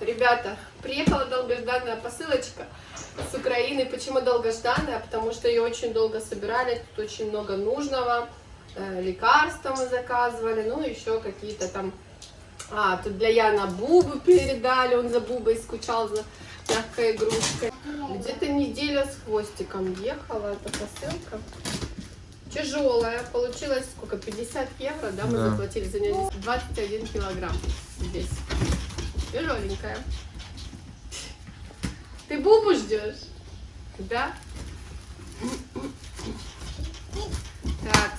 Ребята, приехала долгожданная посылочка с Украины. Почему долгожданная? Потому что ее очень долго собирали, тут очень много нужного. Э, лекарства мы заказывали, ну еще какие-то там... А, тут для Яна Бубы передали, он за Бубой скучал за мягкой игрушкой. Где-то неделя с хвостиком ехала эта посылка. Тяжелая, получилось сколько, 50 евро, да, мы Да. заплатили за нее 21 килограмм здесь. Тяжеленькая. Ты Бубу ждешь? Да? Так,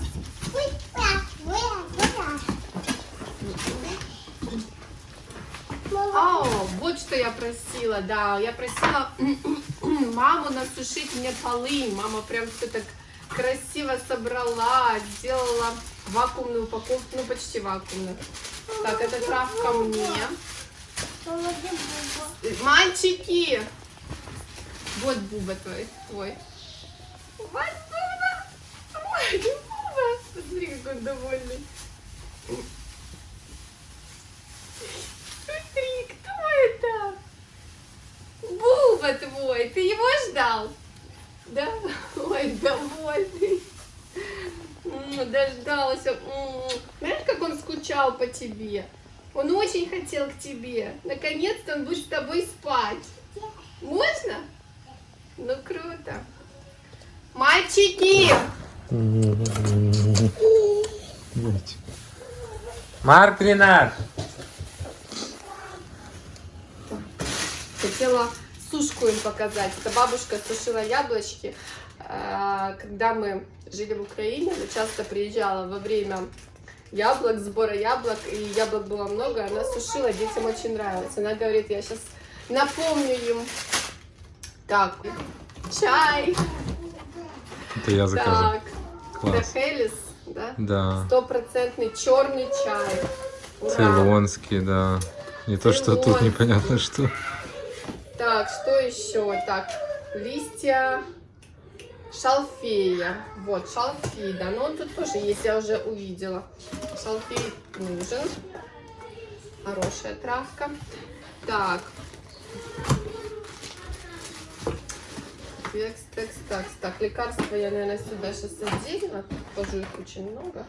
О, вот что я просила, да, я просила маму насушить мне полы, мама прям все так красиво собрала, сделала вакуумную упаковку, ну почти вакуумную. Так, эта травка мне. Мальчики! Вот Буба твой, твой. Вот Буба! Ой, Буба! Смотри, какой он довольный. Смотри, кто это? Буба твой, ты его ждал? Да? Ой, довольный. Дождался. Знаешь, как он скучал по тебе? Он очень хотел к тебе. Наконец-то он будет с тобой спать. Можно? Ну, круто. Мальчики! Марк Ренат! Хотела сушку им показать. Это бабушка сушила яблочки. Э, Когда мы жили в Украине, она часто приезжала во время яблок, сбора яблок, и яблок было много, она сушила, детям очень нравилось. Она говорит, я сейчас напомню им. Так, чай. Это я заказал. Так, Класс. Хелис, да? Да. Стопроцентный черный чай. Ура. Цейлонский, да. Не то, что тут непонятно что. Так, что еще? Так, листья шалфея. Вот, шалфей, да, но он тут тоже есть, я уже увидела. Шалфей нужен. Хорошая травка. Так. Текст, текст, так, так, лекарства я, наверное, сюда сейчас отдельно. Тут тоже их очень много.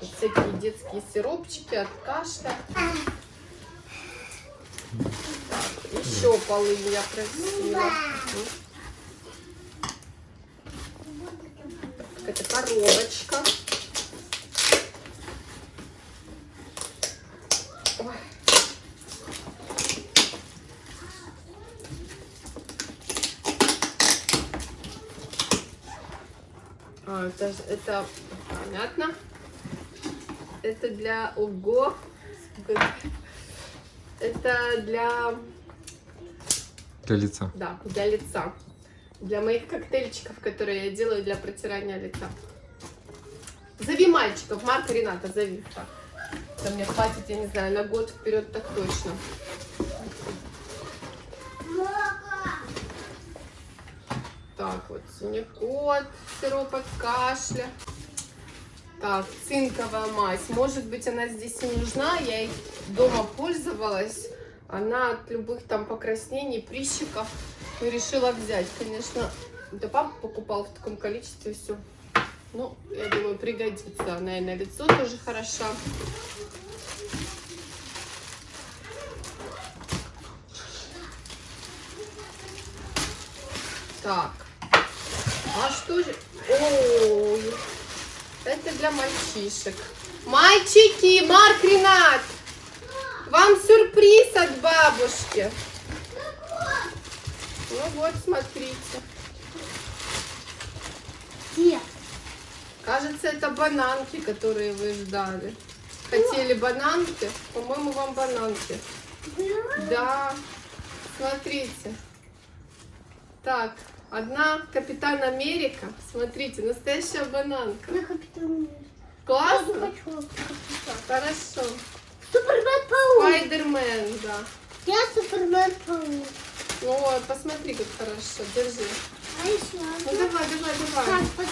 Тут всякие детские сиропчики от кашля. Еще полынь я просила. Так, это коробочка. Ой. А, это, это понятно. Это для ого. Это для Для лица. да, для лица. Для моих коктейльчиков, которые я делаю для протирания лица. Зови мальчиков, Марка Рената, зови. Так. Это мне хватит, я не знаю, на год вперед так точно. Так, вот синекот, сироп от кашля. Так, цинковая мазь. Может быть, она здесь не нужна. Я ей дома пользовалась. Она от любых там покраснений, прыщиков и решила взять. Конечно, да папа покупал в таком количестве все. Ну, я думаю, пригодится. Она и на лицо тоже хороша. Так. А что же? Ой, это для мальчишек. Мальчики, Марк Ренат, вам сюрприз от бабушки. Ну вот, смотрите. Где? Кажется, это бананки, которые вы ждали. Хотели бананки? По-моему, вам бананки. Да, смотрите. Так, одна Капитан Америка. Смотрите, настоящая бананка. Я капитан. Не Классно? Хорошо. Супермен паук. Спайдермен, да. Я супермен паук. Ну посмотри, как хорошо. Держи. А еще? Ну давай, давай, давай. Так,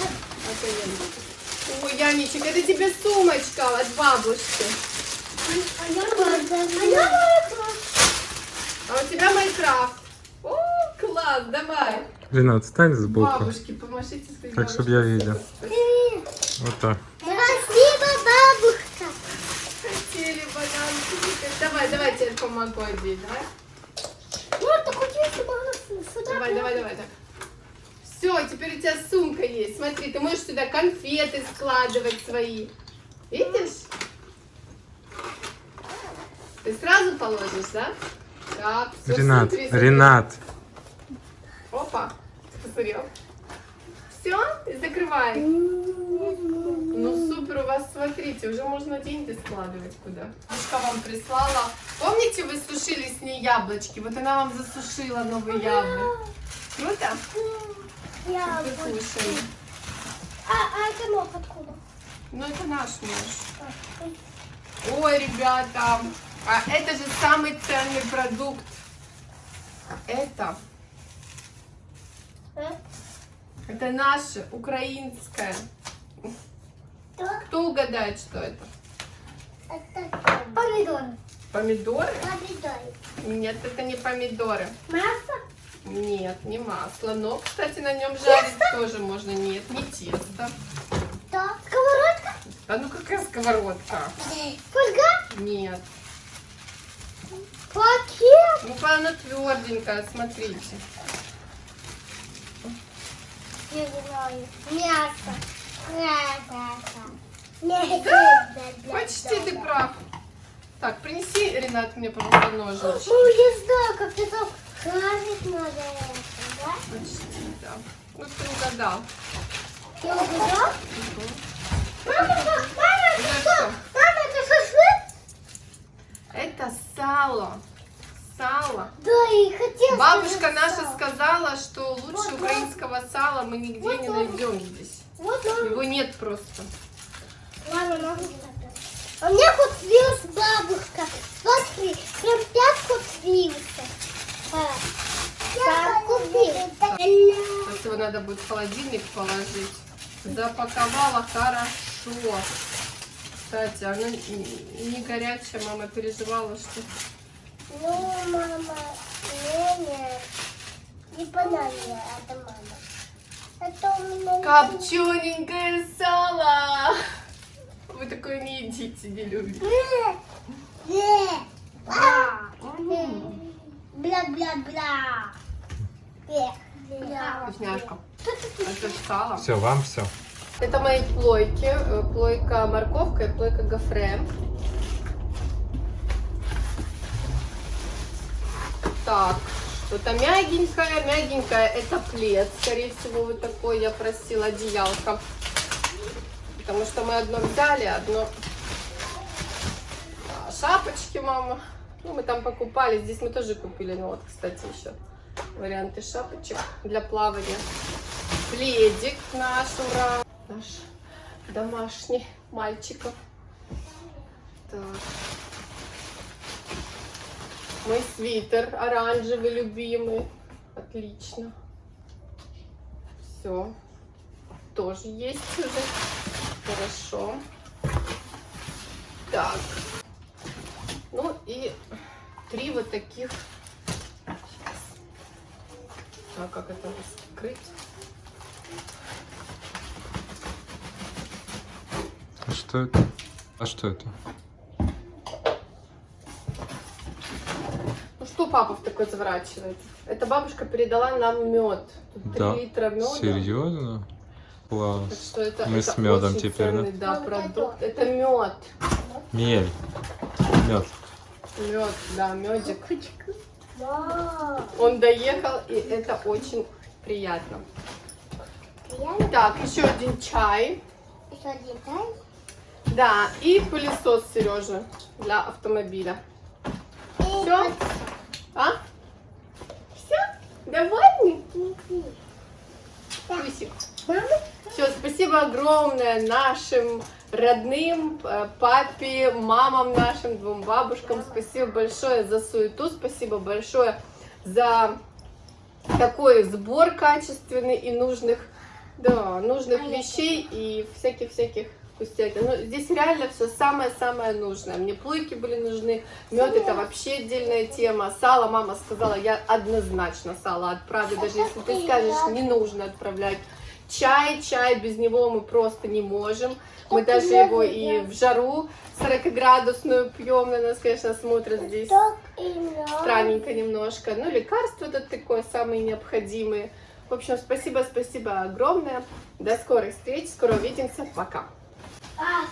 Ой, Яничек, это тебе сумочка от бабушки. А я А я А у тебя Майнкрафт. О, класс, давай. Лена, отстань сбоку. Бабушки, помашите Так, чтобы я видел. Привет. Вот так. Спасибо, бабушка. Хотели бананчики. Давай, давай, теперь помогу одеть, да? Ну, вот, так у тебя Давай, давай, давай, так. Все, теперь у тебя сумка есть. Смотри, ты можешь сюда конфеты складывать свои. Видишь? Ты сразу положишь, да? Так, все, Ренат, смотри, смотри. Ренат. Опа, посмотрел. Все, и закрывай. Ну супер, у вас, смотрите, уже можно деньги складывать куда. Бабушка вам прислала. Помните, вы сушили с ней яблочки? Вот она вам засушила новые яблоки. Круто? Я Вы вот- кушаем. А, а это ног откуда? Ну это наш нож. А, Ой, ребята, а это же самый ценный продукт. Это, э, это наше, украинское. да, Кто угадает, что это? это помидоры. Помидоры? Помидоры. Нет, это не помидоры. Масло? Нет, не масло. Но, кстати, на нем жарить тоже можно. Нет, не тесто. Да. Сковородка? А ну какая сковородка? Фольга? Нет. Пакет? Ну, она тверденькая, смотрите. Не знаю. Мясо. Мясо. Почти ты прав. Так, принеси, Ренат, мне, пожалуйста, ножнички. Ну, я знаю, как это жарить надо это, да? Почти, да. Ну, ты угадал. Ты угадал? Мгм. Мама, это- мама, это что? всё. Мама, это шашлык? Это сало. Сало. Да, и хотела Бабушка наша сало. сказала, что лучше Вот, украинского сала мы нигде Вот, не вот. найдем здесь. Вот, мама. Его нет просто. Мама, сказать. А мне вот слилась бабушка. Смотри, прям пятку слился. А, Пятку слился. Сейчас его надо будет в холодильник положить. Запаковала хорошо. Кстати, она не не горячая, мама переживала, что... Ну, мама, не. Не понравилось, это мама. Это у меня... не Копчененькое сало! Вы такое не едите, не любите. понравилось. Вкусняшка. Это ж сало. Все, вам все. Это мои плойки. э, Плойка морковка и плойка гофре. Так, что-то мягенькое, мягенькое. Это плед, скорее всего, вот такой я просила, одеялко. Потому что мы одно взяли, одно... А, Шапочки, мама. Ну, мы там покупали. Здесь мы тоже купили. Ну, вот, кстати, еще варианты шапочек для плавания. Пледик наш, ура! Наш домашний мальчиков. Так. Мой свитер оранжевый, любимый. Отлично. Все. Тоже есть уже. Хорошо. Так. Ну и три вот таких. А как это раскрыть? А что это? А что это? Ну что папа в такой заворачивает? Это бабушка передала нам мед. Тут 3 Да? литра меда. Серьезно? Так Класс. что это, Мы это с медом теперь, да? ценный, да, продукт. Это мед. Мель. Мед. Мед, да, медик. Он доехал, и это очень приятно. Реально? Так, еще один чай. Еще один чай? Да, и пылесос Сережа для автомобиля. И Все? А? Все? Довольны? Пусик. Все, спасибо огромное нашим родным, э, папе, мамам нашим, двум бабушкам. Спасибо большое за суету, спасибо большое за такой сбор качественный и нужных, да, нужных вещей и всяких-всяких вкуснятина. Ну, здесь реально все самое-самое нужное. Мне плойки были нужны, мед это вообще отдельная тема. Сало, мама сказала, я однозначно сало отправлю, даже если ты скажешь, не нужно отправлять. Чай, чай, без него мы просто не можем. Мы даже его и в жару 40-градусную пьем, на нас, конечно, смотрят здесь странненько немножко. Ну, лекарства тут такое, самые необходимые. В общем, спасибо, спасибо огромное. До скорых встреч, скоро увидимся, пока. А,